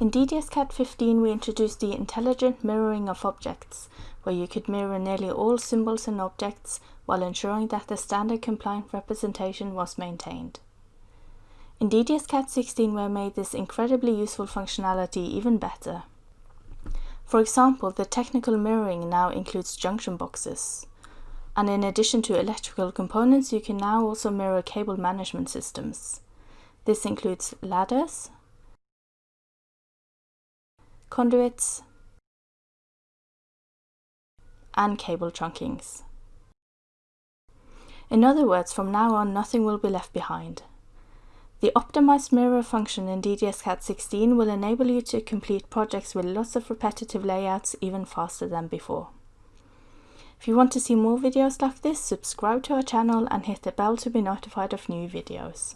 In DDS-CAD 15 we introduced the intelligent mirroring of objects, where you could mirror nearly all symbols and objects while ensuring that the standard compliant representation was maintained. In DDS-CAD 16 we made this incredibly useful functionality even better. For example, the technical mirroring now includes junction boxes. And in addition to electrical components, you can now also mirror cable management systems. This includes ladders, conduits, and cable trunkings. In other words, from now on nothing will be left behind. The optimized mirror function in DDS-CAD 16 will enable you to complete projects with lots of repetitive layouts even faster than before. If you want to see more videos like this, subscribe to our channel and hit the bell to be notified of new videos.